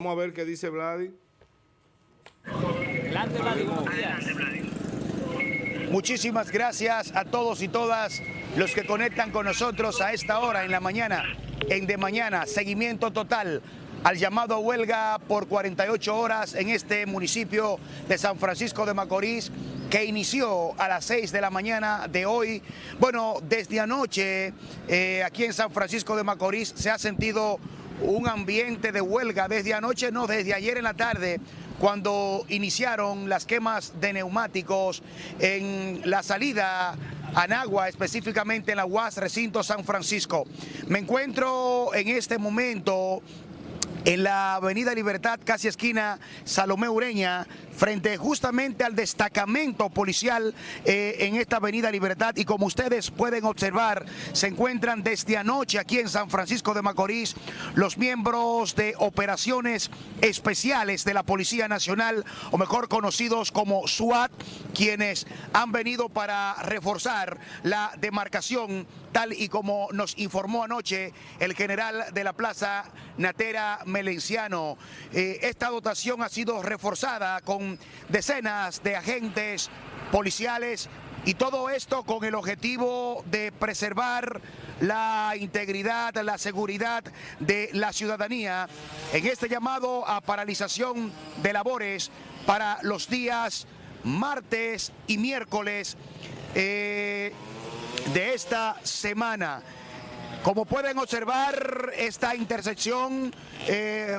Vamos a ver qué dice Vladi. Adelante, Vladi. Muchísimas gracias a todos y todas los que conectan con nosotros a esta hora en la mañana, en de mañana, seguimiento total al llamado a huelga por 48 horas en este municipio de San Francisco de Macorís que inició a las 6 de la mañana de hoy. Bueno, desde anoche eh, aquí en San Francisco de Macorís se ha sentido un ambiente de huelga desde anoche, no, desde ayer en la tarde, cuando iniciaron las quemas de neumáticos en la salida a Nagua, específicamente en la UAS Recinto San Francisco. Me encuentro en este momento en la Avenida Libertad, casi esquina Salomé Ureña, frente justamente al destacamento policial eh, en esta Avenida Libertad y como ustedes pueden observar, se encuentran desde anoche aquí en San Francisco de Macorís los miembros de operaciones especiales de la Policía Nacional, o mejor conocidos como SWAT, quienes han venido para reforzar la demarcación tal y como nos informó anoche el general de la Plaza Natera Melenciano. Eh, esta dotación ha sido reforzada con decenas de agentes policiales y todo esto con el objetivo de preservar la integridad, la seguridad de la ciudadanía en este llamado a paralización de labores para los días martes y miércoles eh, de esta semana. Como pueden observar, esta intersección eh,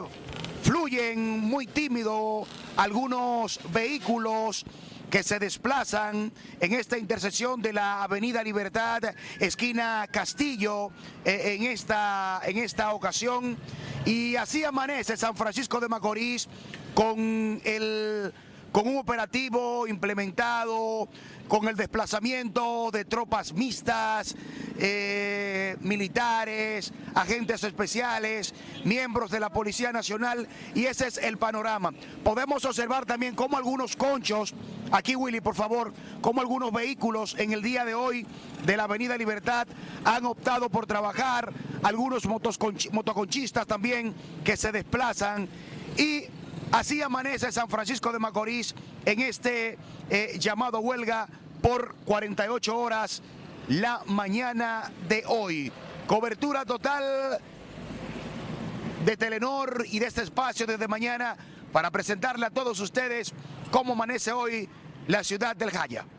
fluyen muy tímido algunos vehículos que se desplazan en esta intersección de la Avenida Libertad, esquina Castillo, eh, en, esta, en esta ocasión. Y así amanece San Francisco de Macorís con el con un operativo implementado, con el desplazamiento de tropas mixtas, eh, militares, agentes especiales, miembros de la Policía Nacional y ese es el panorama. Podemos observar también cómo algunos conchos, aquí Willy por favor, cómo algunos vehículos en el día de hoy de la Avenida Libertad han optado por trabajar, algunos motoconchistas también que se desplazan y Así amanece San Francisco de Macorís en este eh, llamado huelga por 48 horas la mañana de hoy. Cobertura total de Telenor y de este espacio desde mañana para presentarle a todos ustedes cómo amanece hoy la ciudad del Jaya.